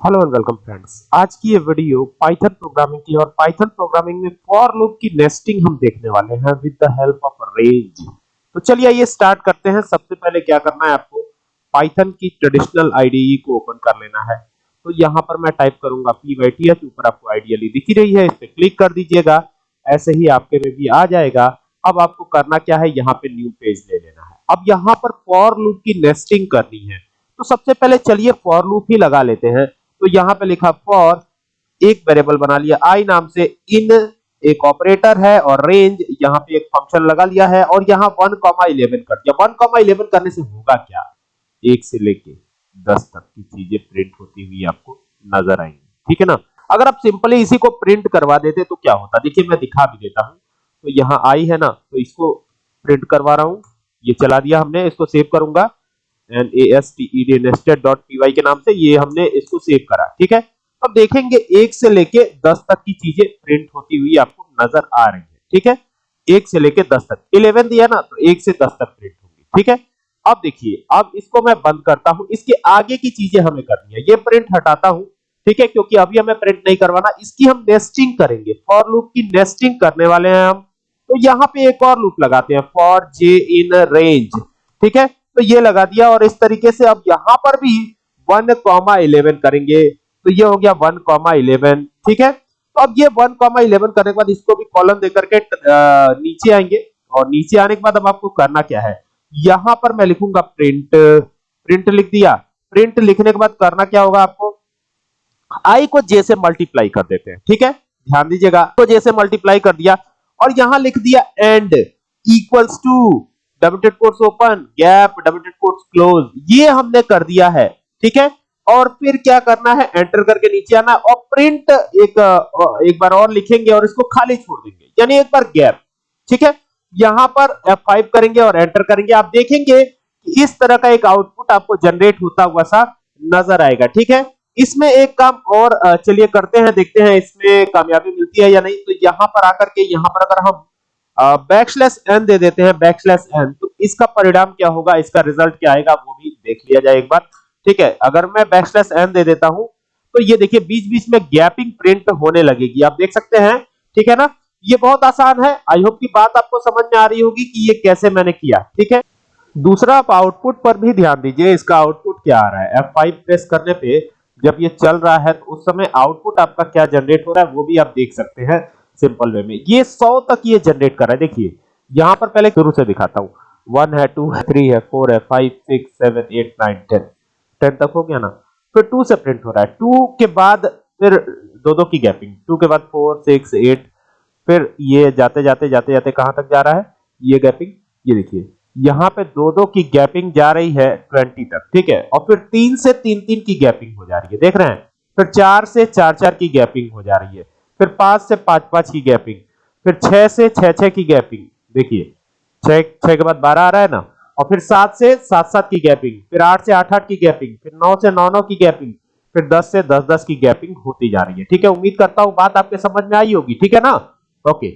Hello and welcome friends आज की ये वीडियो पाइथन प्रोग्रामिंग की और पाइथन प्रोग्रामिंग में फॉर लूप की नेस्टिंग हम देखने वाले हैं with the help of range तो चलिए आइए स्टार्ट करते हैं। सबसे पहले क्या करना है आपको? पाइथन की ट्रेडिशनल आईडीई को ओपन कर लेना है। तो यहाँ पर मैं टाइप करूँगा पी वाई ऊपर आपको आइडियली दिख रही है। इस पर क्लिक कर दीजिएगा। ऐसे ही आपके में भी आ जाएगा। अब आपको करना क्या है? यहाँ पे न्यू पेज ले लेना है। अब यहाँ पर फॉर लूप की नेस्टिंग करनी है। तो सबसे पहले चलिए फॉर लूप ही लगा लेते हैं। तो यहाँ पे लिखा फॉर एक वेरिएबल बना लिया। आई नाम से इन एक ऑपरेटर है और रेंज यहाँ पे एक फ़ंक्शन लगा लिया है और यहाँ 1 कॉमा 11 कर दिया। 1 कॉमा 11 करने से होगा क्या? एक से लेके 10 तक की चीज़ें प्रिंट होती हुई आपको नज़र आएँगी। ठीक है ना? अगर आप सिंपली इसी को प्रिंट करवा देते तो क्या होता? देखिए, मैं दिखा भी देता हूँ। तो यहाँ आई है ना? तो इसको प्रिंट करवा रहा हूँ। ये चला दिया हमने, इसको सेव करूँगा। N A S T E D nested dot P Y के नाम से ये हमने इसको सेव करा ठीक है अब देखेंगे एक से लेके दस तक की चीज़ें प्रिंट होती हुई आपको नज़र आ रही है ठीक है एक से लेके दस तक इलेवन दिया ना तो एक से दस तक प्रिंट होंगी ठीक है अब देखिए अब इसको मैं बंद करता हूँ इसके आगे की चीज़ें हमें करनी है ये प्रिंट हटाता हूँ ठीक है क्योंकि अभी हमें प्रिंट नहीं करवाना इसकी हम नेस्टिंग करेंगे फॉर लूप की नेस्टिंग करने वाले हैं हम तो यहाँ पे एक और लूप लगाते हैं फॉर जे इन रेंज ठीक है तो ये लगा दिया और इस तरीके से अब यहाँ पर भी वन कॉमा इलेवन करेंगे। तो ये हो गया वन कॉमा इलेवन, ठीक है? तो अब ये वन कॉमा इलेवन करने के बाद इसको भी कॉलम देकर के नीचे आएँगे। और नीचे आने के बाद अब आपको करना क्या है? यहाँ पर मैं लिखूँगा प्रिंट प्रिंट लिख दिया। प्रिंट लिखने के बाद करना क्या होगा आपको? आई को जे से मल्टीप्लाई कर देते हैं, ठीक है? ध्यान दीजिएगा। तो जे से मल्टीप्लाई कर दिया और यहाँ लिख दिया end equals to double quotes open gap double quotes close ये हमने कर दिया है, ठीक है? और फिर क्या करना है? एंटर करके नीचे आना और प्रिंट एक एक बार और लिखेंगे और इसको खाली छोड़ देंगे। यानी एक बार गैप ठीक है? यहाँ पर F5 करेंगे और एंटर करेंगे। आप देखेंगे कि इस तरह का एक आउटपुट आपको जनरेट होता हुआ सा नज़र आएगा, ठीक है? इसमें एक काम और चलिए करते हैं, देखते हैं इसमें कामयाबी मिलती है या नहीं। तो यहाँ पर आकर के, यहाँ पर अगर हम बैकस्लैश एन दे देते हैं बैकस्लैश एन तो इसका परिणाम क्या होगा? इसका रिज़ल्ट क्या आएगा? वो भी देख लिया जाए एक बार। ठीक है? अगर मैं बैकस्लैश एन दे देता हूँ तो ये देखिए बीच बीच में गैपिंग प्रिंट होने लगेगी। आप देख सकते हैं, ठीक है ना? ये बहुत आसान है। आई होप की बात आपको समझ में आ रही होगी कि ये कैसे मैंने किया, ठीक है? दूसरा, आप आउटपुट पर भी ध्यान दीजिए, इसका आउटपुट क्या आ रहा है? F5 प्रेस करने पे जब ये चल रहा है तो उस समय आउटपुट आपका क्या जनरेट हो रहा है, वो भी आप देख सकते हैं। सिंपल वे में। ये 100 तक ये जनरेट कर रहा है। देखिए, यहाँ पर पहले शुरू से दिखाता हूँ। वन है टू है थ्री है फोर है five six seven eight nine ten ten तक हो गया ना? फिर टू से प्रिंट हो रहा है। टू के बाद फिर दो दो की गैपिंग टू के बाद फोर सिक्स एट फिर ये जाते जाते जाते जाते कहाँ तक जा रहा है? ये गैपिंग ये देखिए, यहाँ पे दो दो की गैपिंग जा रही है ट्वेंटी तक। ठीक है? और फिर तीन से तीन तीन की गैपिंग हो जा रही है। देख रहे हैं? फिर चार से चार चार की गैपिंग हो जा रही है। फिर पाँच से पाँच पाँच की गैपिंग। फिर छह से छह छह की गैपिंग। देखिए, छह छह के बाद बारह आ रहा है ना? और फिर सात से सात सात की गैपिंग। फिर आठ से आठ आठ की गैपिंग। फिर नौ से नौ नौ की गैपिंग। फिर दस से दस दस की गैपिंग होती जा रही है। ठीक है, उम्मीद करता हूँ बात आपके समझ में आई होगी। ठीक है ना? ओके।